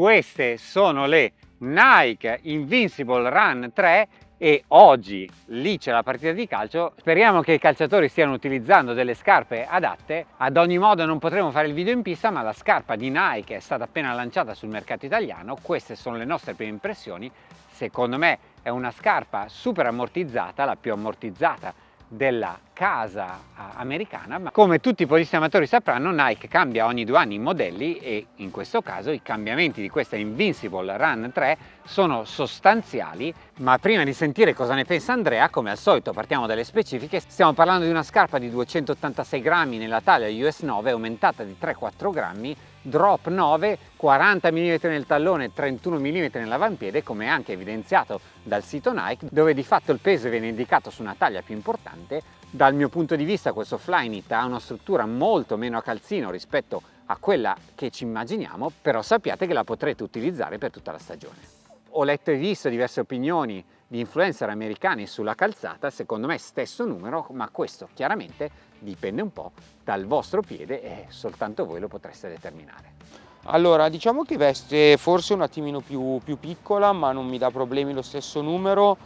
Queste sono le Nike Invincible Run 3 e oggi lì c'è la partita di calcio. Speriamo che i calciatori stiano utilizzando delle scarpe adatte. Ad ogni modo non potremo fare il video in pista ma la scarpa di Nike è stata appena lanciata sul mercato italiano. Queste sono le nostre prime impressioni. Secondo me è una scarpa super ammortizzata la più ammortizzata della casa americana, ma come tutti i podisti amatori sapranno Nike cambia ogni due anni i modelli e in questo caso i cambiamenti di questa Invincible Run 3 sono sostanziali, ma prima di sentire cosa ne pensa Andrea, come al solito partiamo dalle specifiche, stiamo parlando di una scarpa di 286 grammi nella taglia US 9 aumentata di 3-4 grammi drop 9, 40 mm nel tallone, 31 mm nell'avampiede, come anche evidenziato dal sito Nike, dove di fatto il peso viene indicato su una taglia più importante. Dal mio punto di vista questo Flyknit ha una struttura molto meno a calzino rispetto a quella che ci immaginiamo, però sappiate che la potrete utilizzare per tutta la stagione. Ho letto e visto diverse opinioni di influencer americani sulla calzata, secondo me stesso numero, ma questo chiaramente dipende un po' dal vostro piede e soltanto voi lo potreste determinare. Allora, diciamo che veste forse un attimino più, più piccola, ma non mi dà problemi lo stesso numero,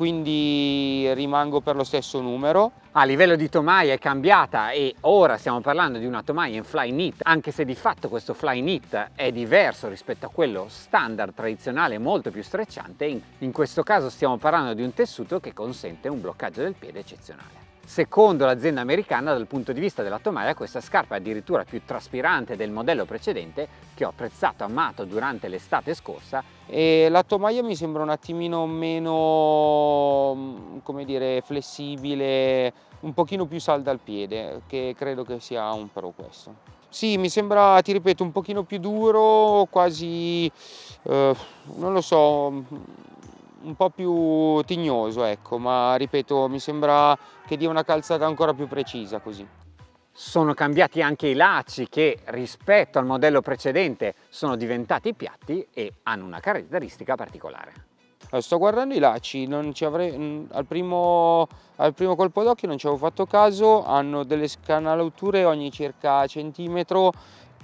quindi rimango per lo stesso numero. A livello di tomaia è cambiata e ora stiamo parlando di una tomaia in fly knit, anche se di fatto questo fly knit è diverso rispetto a quello standard tradizionale molto più strecciante, in questo caso stiamo parlando di un tessuto che consente un bloccaggio del piede eccezionale. Secondo l'azienda americana dal punto di vista della tomaia questa scarpa è addirittura più traspirante del modello precedente che ho apprezzato, amato durante l'estate scorsa. E la tomaia mi sembra un attimino meno, mm, come dire, flessibile, un pochino più salda al piede, che credo che sia un pro questo. Sì, mi sembra, ti ripeto, un pochino più duro, quasi, eh, non lo so, un po' più tignoso, ecco, ma ripeto, mi sembra che dia una calzata ancora più precisa così. Sono cambiati anche i lacci che rispetto al modello precedente sono diventati piatti e hanno una caratteristica particolare. Allora, sto guardando i lacci, avrei, al, primo, al primo colpo d'occhio non ci avevo fatto caso, hanno delle scanalature ogni circa centimetro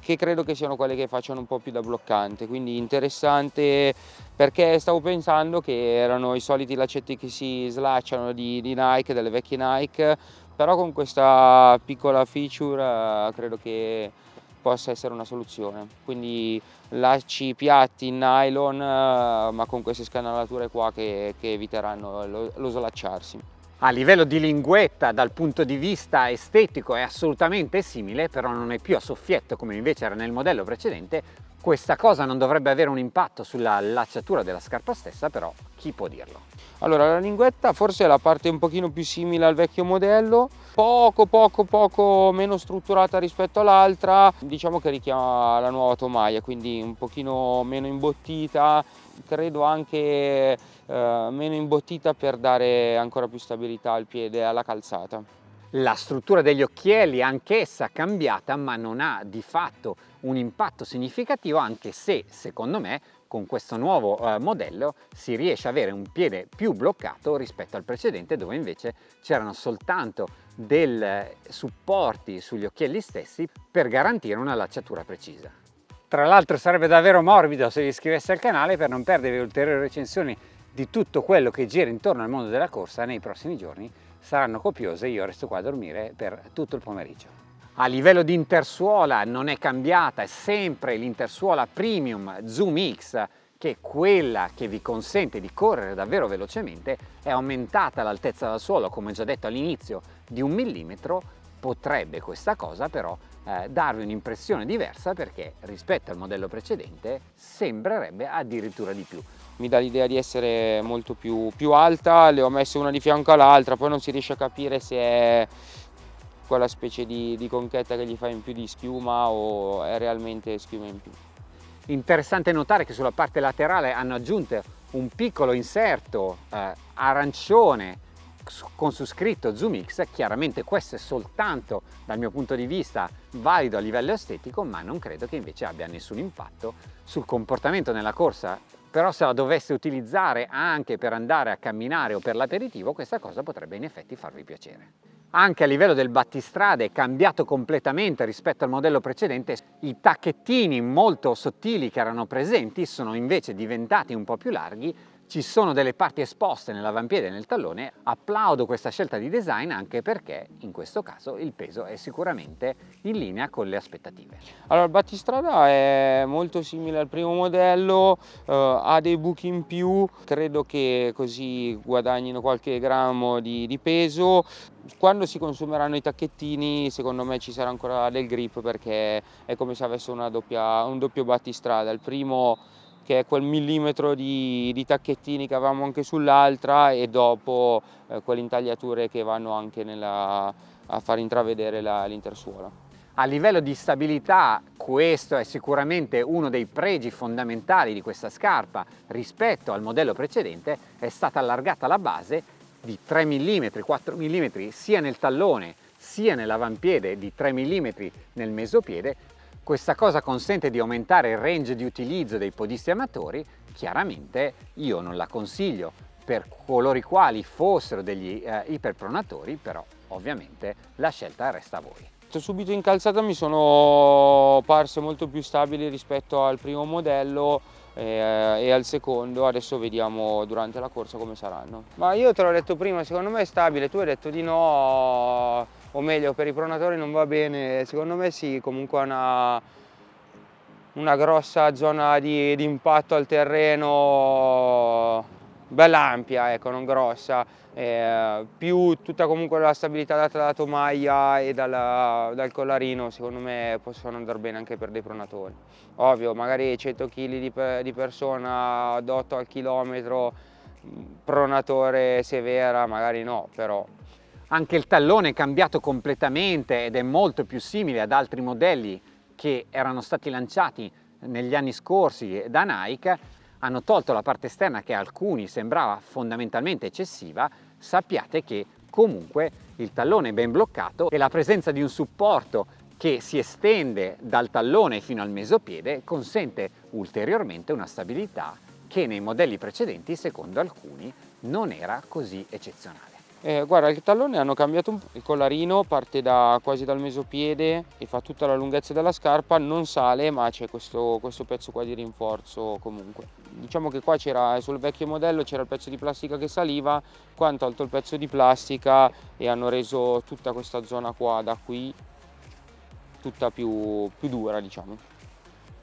che credo che siano quelle che facciano un po' più da bloccante, quindi interessante perché stavo pensando che erano i soliti lacetti che si slacciano di, di Nike, delle vecchie Nike, però con questa piccola feature eh, credo che possa essere una soluzione. Quindi lacci piatti in nylon eh, ma con queste scanalature qua che, che eviteranno lo, lo slacciarsi. A livello di linguetta dal punto di vista estetico è assolutamente simile, però non è più a soffietto come invece era nel modello precedente. Questa cosa non dovrebbe avere un impatto sulla lacciatura della scarpa stessa, però chi può dirlo? Allora la linguetta forse è la parte un pochino più simile al vecchio modello, poco poco poco meno strutturata rispetto all'altra, diciamo che richiama la nuova tomaia, quindi un pochino meno imbottita, credo anche eh, meno imbottita per dare ancora più stabilità al piede e alla calzata. La struttura degli occhielli anch'essa cambiata ma non ha di fatto un impatto significativo anche se secondo me con questo nuovo eh, modello si riesce ad avere un piede più bloccato rispetto al precedente dove invece c'erano soltanto dei supporti sugli occhielli stessi per garantire una lacciatura precisa. Tra l'altro sarebbe davvero morbido se vi iscrivesse al canale per non perdere ulteriori recensioni di tutto quello che gira intorno al mondo della corsa nei prossimi giorni saranno copiose, io resto qua a dormire per tutto il pomeriggio. A livello di intersuola non è cambiata, è sempre l'intersuola Premium Zoom X che è quella che vi consente di correre davvero velocemente, è aumentata l'altezza del suolo, come già detto all'inizio, di un millimetro, potrebbe questa cosa però eh, darvi un'impressione diversa perché rispetto al modello precedente sembrerebbe addirittura di più. Mi dà l'idea di essere molto più, più, alta, le ho messe una di fianco all'altra, poi non si riesce a capire se è quella specie di, di conchetta che gli fa in più di schiuma o è realmente schiuma in più. Interessante notare che sulla parte laterale hanno aggiunto un piccolo inserto eh, arancione con su scritto Zoom X, chiaramente questo è soltanto dal mio punto di vista valido a livello estetico, ma non credo che invece abbia nessun impatto sul comportamento nella corsa però se la dovesse utilizzare anche per andare a camminare o per l'aperitivo questa cosa potrebbe in effetti farvi piacere. Anche a livello del battistrade è cambiato completamente rispetto al modello precedente, i tacchettini molto sottili che erano presenti sono invece diventati un po' più larghi ci sono delle parti esposte nell'avampiede e nel tallone, applaudo questa scelta di design anche perché in questo caso il peso è sicuramente in linea con le aspettative. Allora il battistrada è molto simile al primo modello, eh, ha dei buchi in più, credo che così guadagnino qualche grammo di, di peso, quando si consumeranno i tacchettini secondo me ci sarà ancora del grip perché è come se avesse doppia, un doppio battistrada, il primo che è quel millimetro di, di tacchettini che avevamo anche sull'altra e dopo eh, quelle intagliature che vanno anche nella, a far intravedere l'intersuola. A livello di stabilità questo è sicuramente uno dei pregi fondamentali di questa scarpa rispetto al modello precedente, è stata allargata la base di 3 mm, 4 mm sia nel tallone sia nell'avampiede di 3 mm nel mesopiede questa cosa consente di aumentare il range di utilizzo dei podisti amatori, chiaramente io non la consiglio per coloro i quali fossero degli eh, iperpronatori, però ovviamente la scelta resta a voi. Subito in calzata mi sono parse molto più stabili rispetto al primo modello eh, e al secondo, adesso vediamo durante la corsa come saranno. Ma io te l'ho detto prima, secondo me è stabile, tu hai detto di no, o meglio per i pronatori non va bene, secondo me sì, comunque una, una grossa zona di, di impatto al terreno bella ampia, ecco, non grossa, eh, più tutta comunque la stabilità data dalla tomaia e dalla, dal collarino, secondo me possono andare bene anche per dei pronatori. Ovvio, magari 100 kg di, di persona ad 8 al chilometro, pronatore severa, magari no, però anche il tallone è cambiato completamente ed è molto più simile ad altri modelli che erano stati lanciati negli anni scorsi da Nike. Hanno tolto la parte esterna che a alcuni sembrava fondamentalmente eccessiva. Sappiate che comunque il tallone è ben bloccato e la presenza di un supporto che si estende dal tallone fino al mesopiede consente ulteriormente una stabilità che nei modelli precedenti, secondo alcuni, non era così eccezionale. Eh, guarda, il tallone hanno cambiato un po', il collarino parte da, quasi dal mesopiede e fa tutta la lunghezza della scarpa, non sale ma c'è questo, questo, pezzo qua di rinforzo comunque. Diciamo che qua c'era sul vecchio modello c'era il pezzo di plastica che saliva, qua hanno tolto il pezzo di plastica e hanno reso tutta questa zona qua da qui tutta più, più dura diciamo,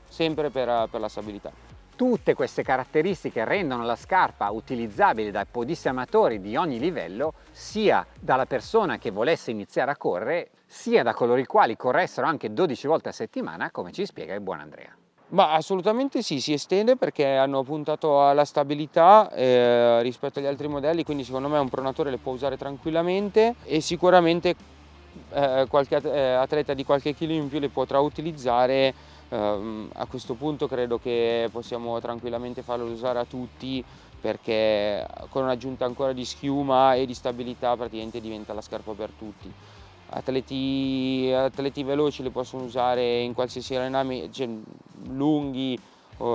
sempre per, per la stabilità. Tutte queste caratteristiche rendono la scarpa utilizzabile dai podisti amatori di ogni livello, sia dalla persona che volesse iniziare a correre, sia da coloro i quali corressero anche 12 volte a settimana, come ci spiega il buon Andrea. Ma assolutamente sì, si estende perché hanno puntato alla stabilità eh, rispetto agli altri modelli, quindi secondo me un pronatore le può usare tranquillamente e sicuramente eh, qualche eh, atleta di qualche chilo in più le potrà utilizzare Uh, a questo punto credo che possiamo tranquillamente farlo usare a tutti perché con un'aggiunta ancora di schiuma e di stabilità praticamente diventa la scarpa per tutti. Atleti, atleti veloci li possono usare in qualsiasi allenamento, cioè lunghi o,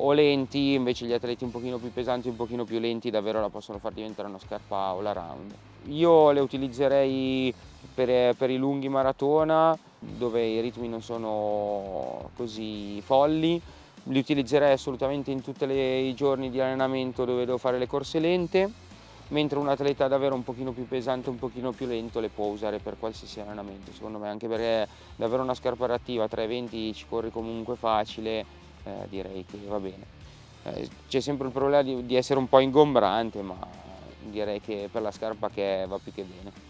o, lenti, invece gli atleti un pochino più pesanti, un pochino più lenti davvero la possono far diventare una scarpa all around. Io le utilizzerei per, per i lunghi maratona dove i ritmi non sono così folli, li utilizzerei assolutamente in tutti i giorni di allenamento dove devo fare le corse lente, mentre un atleta davvero un pochino più pesante, un pochino più lento le può usare per qualsiasi allenamento, secondo me, anche perché davvero una scarpa reattiva, 320 ci corri comunque facile, eh, direi che va bene. Eh, C'è sempre il problema di, di essere un po' ingombrante, ma direi che per la scarpa che è, va più che bene.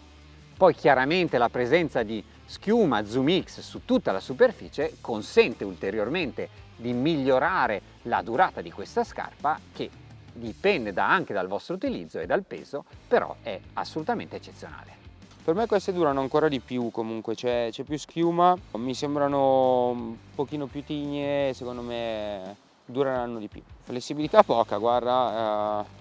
Poi chiaramente la presenza di schiuma Zoom X su tutta la superficie consente ulteriormente di migliorare la durata di questa scarpa che dipende da, anche dal vostro utilizzo e dal peso, però è assolutamente eccezionale. Per me queste durano ancora di più comunque, c'è più schiuma, mi sembrano un pochino più tigne, secondo me dureranno di più. Flessibilità poca, guarda, eh,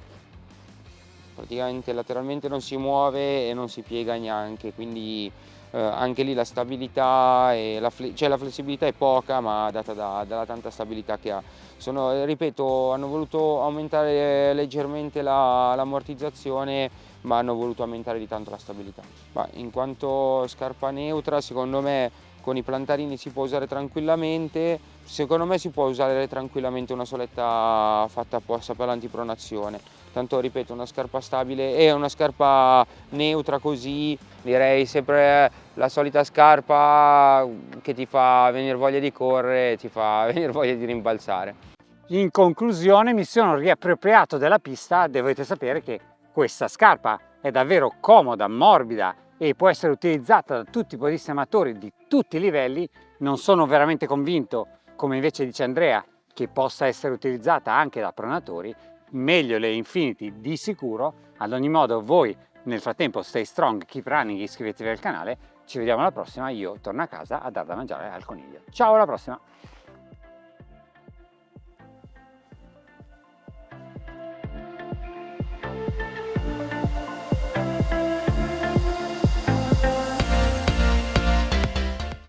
praticamente lateralmente non si muove e non si piega neanche, quindi eh, anche lì la stabilità la, cioè la flessibilità è poca ma data da, dalla tanta stabilità che ha. Sono, ripeto, hanno voluto aumentare leggermente l'ammortizzazione la, ma hanno voluto aumentare di tanto la stabilità. Ma in quanto scarpa neutra, secondo me con i plantarini si può usare tranquillamente, secondo me si può usare tranquillamente una soletta fatta apposta per l'antipronazione. Tanto ripeto, una scarpa stabile e una scarpa neutra così, direi sempre la solita scarpa che ti fa venire voglia di correre, ti fa venire voglia di rimbalzare. In conclusione mi sono riappropriato della pista, dovete sapere che questa scarpa è davvero comoda, morbida e può essere utilizzata da tutti i podisti amatori di tutti i livelli, non sono veramente convinto, come invece dice Andrea, che possa essere utilizzata anche da pronatori, meglio le Infinity di sicuro, ad ogni modo voi nel frattempo stay strong, keep running, iscrivetevi al canale, ci vediamo alla prossima, io torno a casa a dar da mangiare al coniglio. Ciao alla prossima!